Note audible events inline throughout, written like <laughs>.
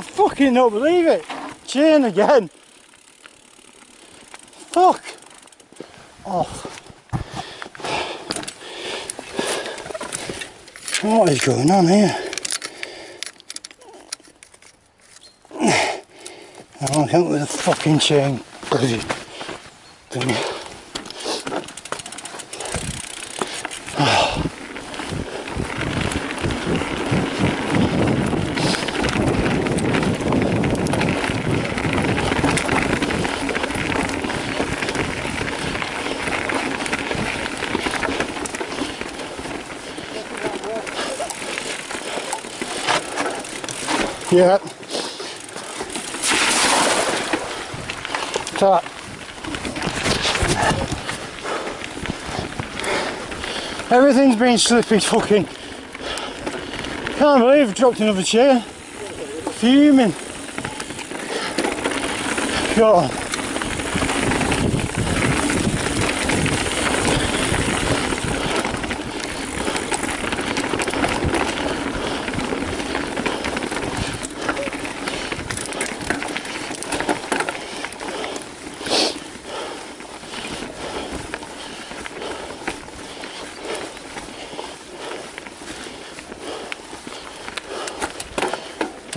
fucking don't believe it. Chain again. Fuck. Oh. What is going on here? I can't with a fucking chain. Bloody. Yeah. Top. Everything's been slippy fucking. Can't believe I dropped another chair. Fuming. God.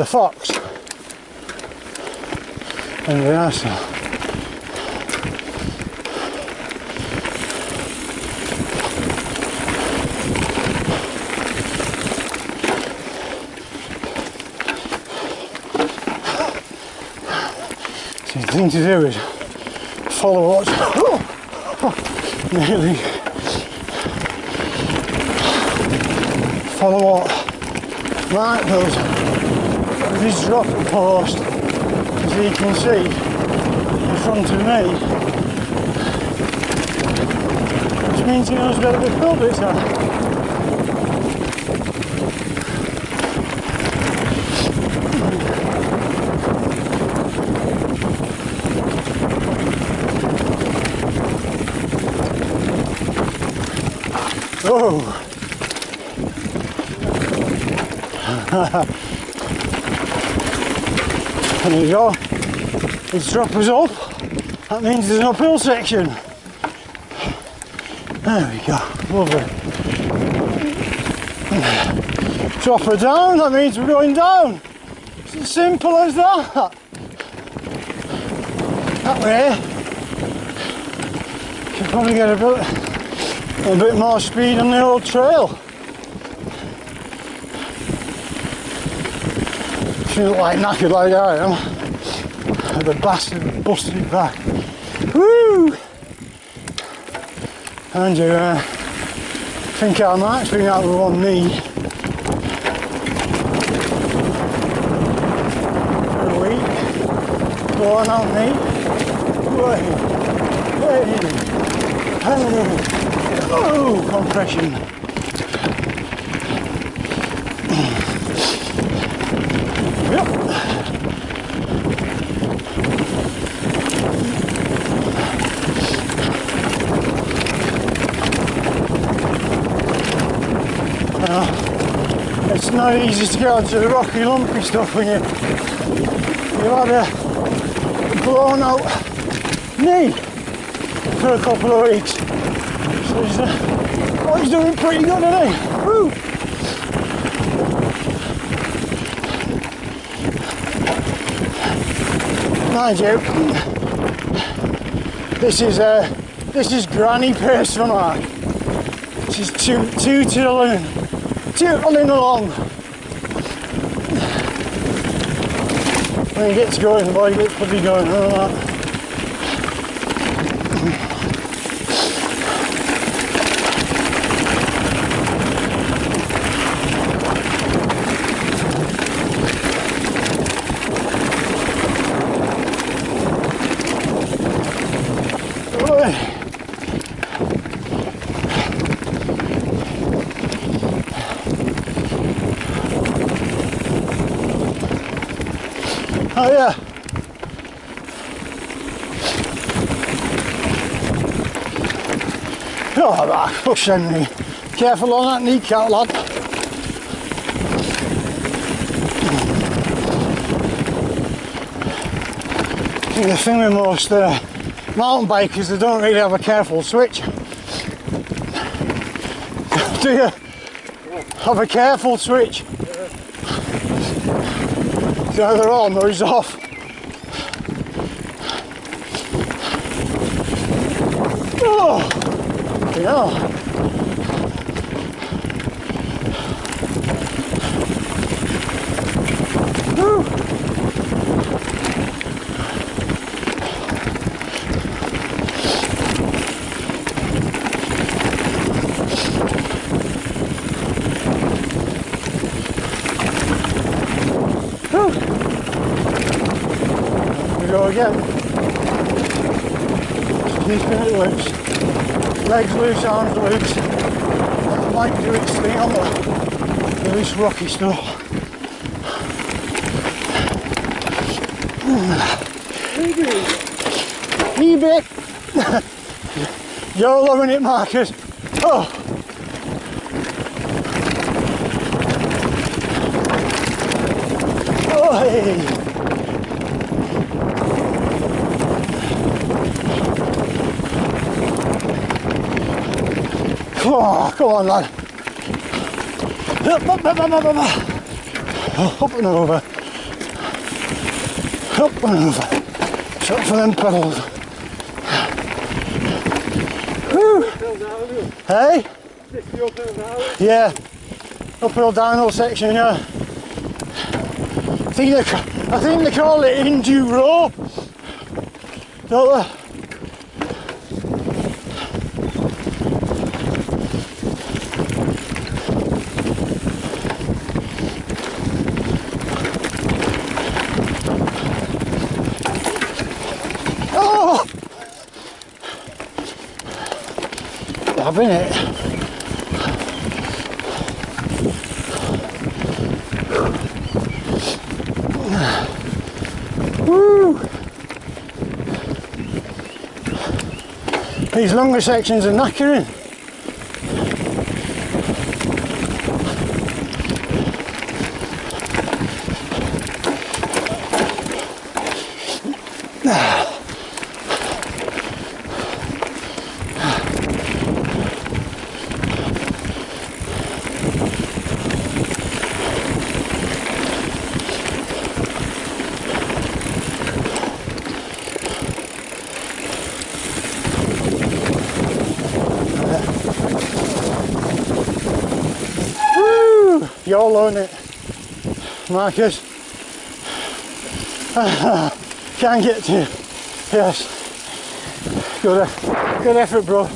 The fox and the asshole. So the thing to do is follow what's <laughs> oh, nearly follow what Mark does this drop post, as you can see in front of me, which means he knows where the culverts are. Oh! <laughs> <laughs> There we go. It's droppers up. That means there's an uphill section. There we go. Lovely. Dropper down, that means we're going down. It's as simple as that. That way, you can probably get a bit, a bit more speed on the old trail. She like knackered like I am. The bastard busted it back. Woo! And you uh, think I might swing out with one knee. A week. On out knee. Wait. Wait. Oh, compression. Easy to get onto the rocky lumpy stuff when you you've had a blown out knee for a couple of weeks. So he's, uh, oh, he's doing pretty good, isn't? Woo! Mind you, this is uh, this is granny for Mark. She's two tootling, tootling along. When he gets going, boy gets pretty going. Uh, All that. Oh yeah. Oh, that pushing me. Careful on that kneecap, lad. think the thing with most uh, mountain bikers, they don't really have a careful switch. Do you? Have a careful switch. It's either on or he's off. Oh, yeah. Go again. Keeping it loose. Legs loose, arms loose. Might do its thing on the, loose rocky stuff. Wee bit. You're loving it, Marcus. Oh. Oh, hey. Come on, come on, lad. Up, up, up, up, up, up. Up and over. Up and over. Shut for them pedals. Whew. Hey? Yeah. Uphill downhill section, yeah. I think they, I think they call it enduro. Don't they? Loving it. Woo! These longer sections are knackering. Woo! YOLO in it. Marcus. <sighs> Can't get to you. Yes. Good, good effort, bro.